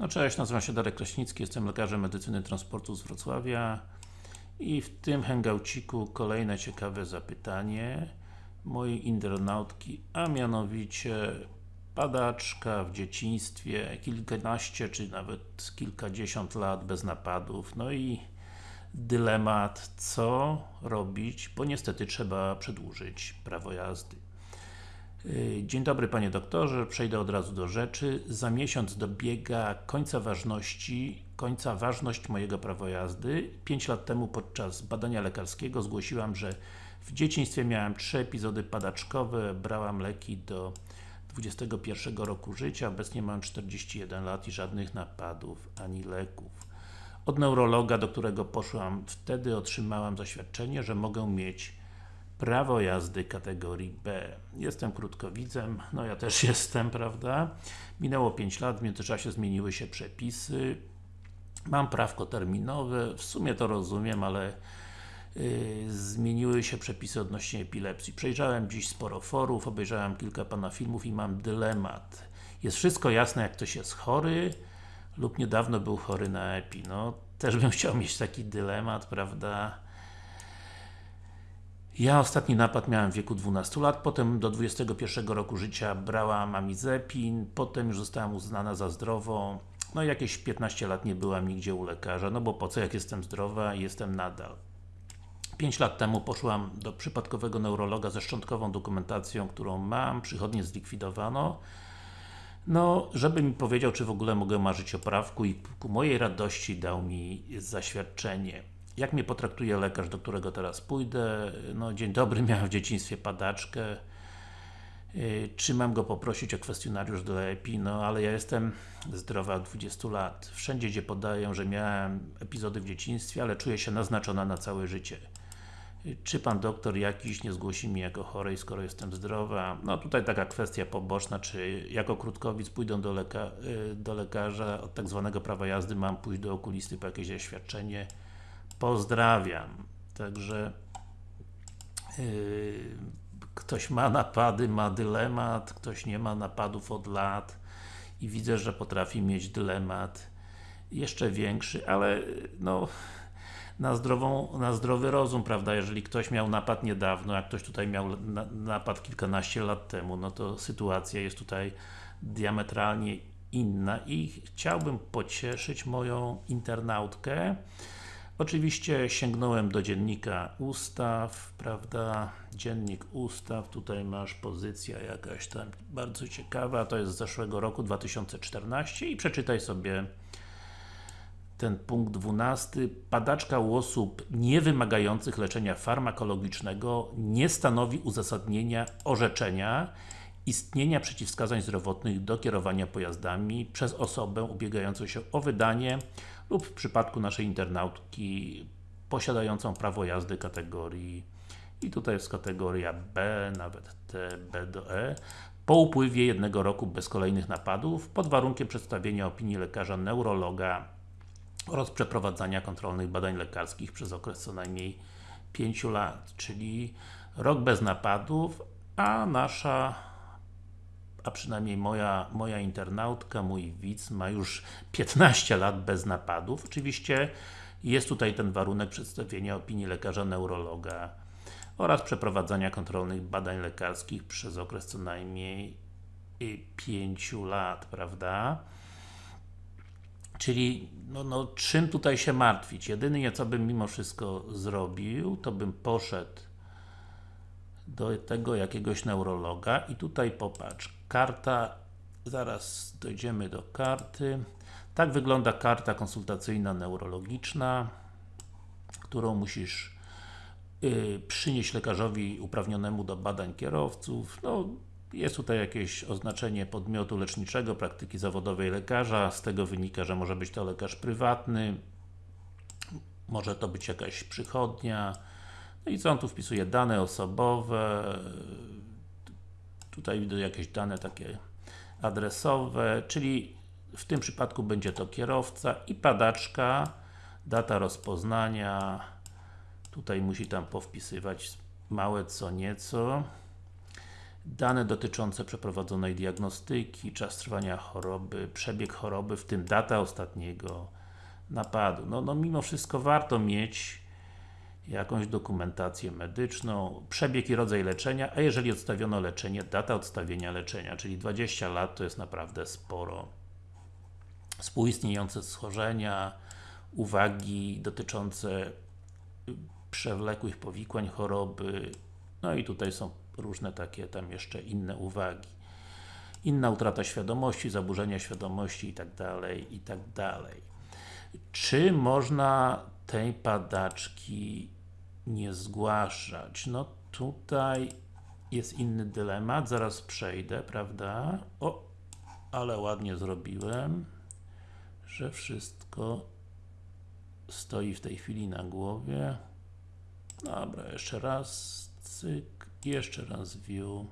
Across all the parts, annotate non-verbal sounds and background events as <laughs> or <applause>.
No cześć, nazywam się Darek Kraśnicki, jestem lekarzem medycyny transportu z Wrocławia i w tym hangouciku kolejne ciekawe zapytanie mojej internautki, a mianowicie padaczka w dzieciństwie, kilkanaście czy nawet kilkadziesiąt lat bez napadów, no i dylemat, co robić, bo niestety trzeba przedłużyć prawo jazdy. Yy, dzień dobry Panie Doktorze, przejdę od razu do rzeczy. Za miesiąc dobiega końca ważności, końca ważność mojego prawa jazdy. 5 lat temu podczas badania lekarskiego zgłosiłam, że w dzieciństwie miałem trzy epizody padaczkowe, brałam leki do 21 roku życia, obecnie mam 41 lat i żadnych napadów, ani leków. Od neurologa, do którego poszłam wtedy, otrzymałam zaświadczenie, że mogę mieć prawo jazdy kategorii B. Jestem krótkowidzem, no ja też <laughs> jestem, prawda? Minęło 5 lat, w międzyczasie zmieniły się przepisy. Mam prawko terminowe, w sumie to rozumiem, ale yy, zmieniły się przepisy odnośnie epilepsji. Przejrzałem dziś sporo forów, obejrzałem kilka Pana filmów i mam dylemat. Jest wszystko jasne, jak ktoś jest chory lub niedawno był chory na epi. No, też bym <laughs> chciał mieć taki dylemat, prawda? Ja ostatni napad miałem w wieku 12 lat, potem do 21 roku życia brałam amizepin, potem już zostałam uznana za zdrową. No i jakieś 15 lat nie byłam nigdzie u lekarza, no bo po co jak jestem zdrowa i jestem nadal. 5 lat temu poszłam do przypadkowego neurologa ze szczątkową dokumentacją, którą mam, przychodnie zlikwidowano. No, żeby mi powiedział, czy w ogóle mogę marzyć o prawku i ku mojej radości dał mi zaświadczenie jak mnie potraktuje lekarz, do którego teraz pójdę? No, dzień dobry, <laughs> miałem w dzieciństwie padaczkę. Y, czy mam go poprosić o kwestionariusz do EPI? No, ale ja jestem zdrowa od 20 lat. Wszędzie, gdzie podaję, że miałem epizody w dzieciństwie, ale czuję się naznaczona na całe życie. Y, czy Pan doktor jakiś nie zgłosi mi jako chorej, skoro jestem zdrowa? No tutaj taka kwestia poboczna, czy jako krótkowic pójdę do, leka y, do lekarza od tak zwanego prawa jazdy, mam pójść do okulisty po jakieś oświadczenie Pozdrawiam. Także yy, ktoś ma napady, ma dylemat, ktoś nie ma napadów od lat i widzę, że potrafi mieć dylemat jeszcze większy, ale no na, zdrową, na zdrowy rozum, prawda, jeżeli ktoś miał napad niedawno, a ktoś tutaj miał na, napad kilkanaście lat temu, no to sytuacja jest tutaj diametralnie inna i chciałbym pocieszyć moją internautkę, Oczywiście sięgnąłem do dziennika ustaw, prawda, dziennik ustaw, tutaj masz pozycja jakaś tam bardzo ciekawa, to jest z zeszłego roku 2014 i przeczytaj sobie ten punkt 12. Padaczka u osób nie wymagających leczenia farmakologicznego nie stanowi uzasadnienia orzeczenia istnienia przeciwwskazań zdrowotnych do kierowania pojazdami przez osobę ubiegającą się o wydanie lub w przypadku naszej internautki posiadającą prawo jazdy kategorii i tutaj jest kategoria B, nawet T, B do E po upływie jednego roku bez kolejnych napadów pod warunkiem przedstawienia opinii lekarza neurologa oraz przeprowadzania kontrolnych badań lekarskich przez okres co najmniej 5 lat, czyli rok bez napadów, a nasza a przynajmniej moja, moja internautka, mój widz ma już 15 lat bez napadów. Oczywiście jest tutaj ten warunek przedstawienia opinii lekarza neurologa oraz przeprowadzania kontrolnych badań lekarskich przez okres co najmniej 5 lat, prawda? Czyli, no, no, czym tutaj się martwić? Jedynie co bym mimo wszystko zrobił, to bym poszedł do tego jakiegoś neurologa i tutaj popatrz, karta, zaraz dojdziemy do karty. Tak wygląda karta konsultacyjna neurologiczna, którą musisz yy, przynieść lekarzowi uprawnionemu do badań kierowców. No, jest tutaj jakieś oznaczenie podmiotu leczniczego, praktyki zawodowej lekarza, z tego wynika, że może być to lekarz prywatny, może to być jakaś przychodnia, no i co on tu wpisuje? Dane osobowe, tutaj widzę jakieś dane takie adresowe, czyli w tym przypadku będzie to kierowca i padaczka, data rozpoznania, tutaj musi tam powpisywać małe co nieco. dane dotyczące przeprowadzonej diagnostyki, czas trwania choroby, przebieg choroby, w tym data ostatniego napadu. No, no mimo wszystko warto mieć jakąś dokumentację medyczną, przebieg i rodzaj leczenia, a jeżeli odstawiono leczenie, data odstawienia leczenia, czyli 20 lat to jest naprawdę sporo. Współistniejące schorzenia, uwagi dotyczące przewlekłych powikłań choroby, no i tutaj są różne takie tam jeszcze inne uwagi. Inna utrata świadomości, zaburzenia świadomości i tak dalej, i tak dalej. Czy można tej padaczki nie zgłaszać? No tutaj jest inny dylemat, zaraz przejdę, prawda? O, ale ładnie zrobiłem, że wszystko stoi w tej chwili na głowie. Dobra, jeszcze raz, cyk, jeszcze raz view.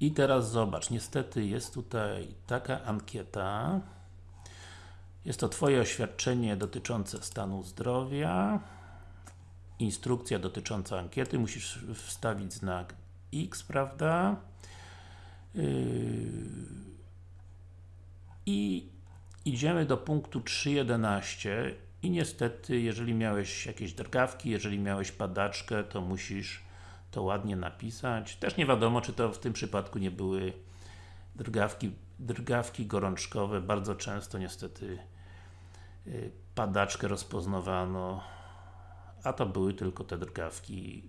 I teraz zobacz, niestety jest tutaj taka ankieta. Jest to Twoje oświadczenie dotyczące stanu zdrowia. Instrukcja dotycząca ankiety, musisz wstawić znak X, prawda? Yy... I idziemy do punktu 3.11 i niestety, jeżeli miałeś jakieś drgawki, jeżeli miałeś padaczkę, to musisz to ładnie napisać. Też nie wiadomo, czy to w tym przypadku nie były drgawki, drgawki gorączkowe. Bardzo często niestety y, padaczkę rozpoznawano, a to były tylko te drgawki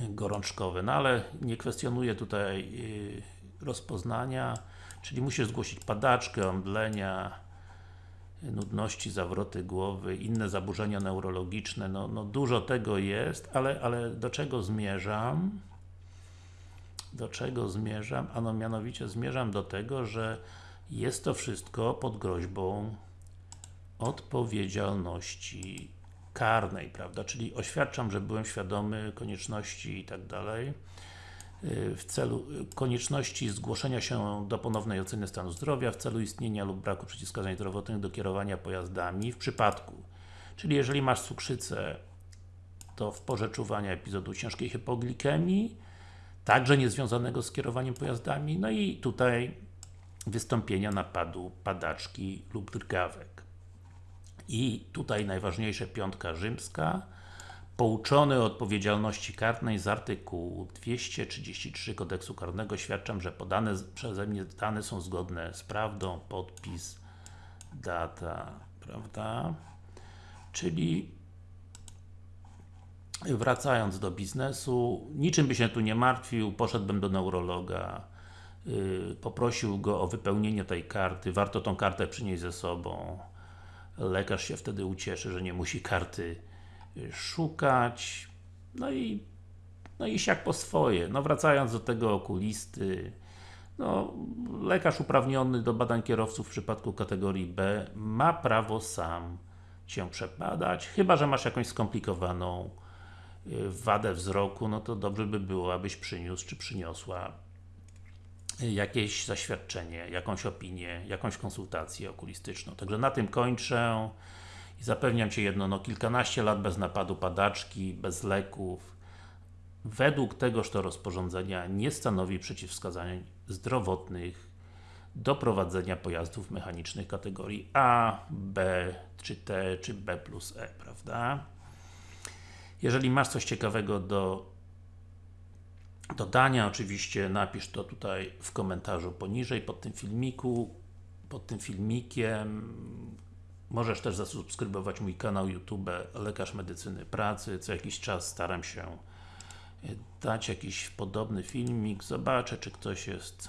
gorączkowe. No ale nie kwestionuję tutaj y, rozpoznania, czyli musisz zgłosić padaczkę, omdlenia, nudności, zawroty głowy, inne zaburzenia neurologiczne, no, no dużo tego jest, ale, ale do czego zmierzam? Do czego zmierzam? Ano mianowicie zmierzam do tego, że jest to wszystko pod groźbą odpowiedzialności karnej, prawda? Czyli oświadczam, że byłem świadomy konieczności i tak dalej w celu konieczności zgłoszenia się do ponownej oceny stanu zdrowia w celu istnienia lub braku przeciwwskazań zdrowotnych do kierowania pojazdami w przypadku, czyli jeżeli masz cukrzycę to w porze czuwania epizodu ciężkiej hipoglikemii także niezwiązanego z kierowaniem pojazdami, no i tutaj wystąpienia napadu padaczki lub drgawek. I tutaj najważniejsze piątka rzymska Pouczony o odpowiedzialności karnej z artykułu 233 kodeksu karnego świadczam, że podane przeze mnie dane są zgodne z prawdą, podpis, data, prawda? Czyli wracając do biznesu, niczym by się tu nie martwił, poszedłbym do neurologa, yy, poprosił go o wypełnienie tej karty, warto tą kartę przynieść ze sobą. Lekarz się wtedy ucieszy, że nie musi karty szukać, no i no iść jak po swoje. No wracając do tego okulisty, no, lekarz uprawniony do badań kierowców w przypadku kategorii B ma prawo sam Cię przebadać, chyba, że masz jakąś skomplikowaną y, wadę wzroku, no to dobrze by było, abyś przyniósł, czy przyniosła jakieś zaświadczenie, jakąś opinię, jakąś konsultację okulistyczną. Także na tym kończę. I zapewniam Cię jedno, no kilkanaście lat bez napadu padaczki, bez leków, według tegoż to rozporządzenia nie stanowi przeciwwskazań zdrowotnych do prowadzenia pojazdów mechanicznych kategorii A, B, czy T, czy B plus E, prawda? Jeżeli masz coś ciekawego do dodania, oczywiście napisz to tutaj w komentarzu poniżej, pod tym filmiku, pod tym filmikiem, Możesz też zasubskrybować mój kanał YouTube Lekarz Medycyny Pracy. Co jakiś czas staram się e, dać jakiś podobny filmik. Zobaczę, czy ktoś jest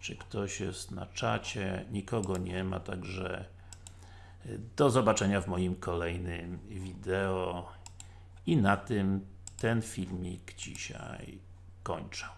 czy ktoś jest na czacie. Nikogo nie ma, także do zobaczenia w moim kolejnym wideo i na tym ten filmik dzisiaj kończę.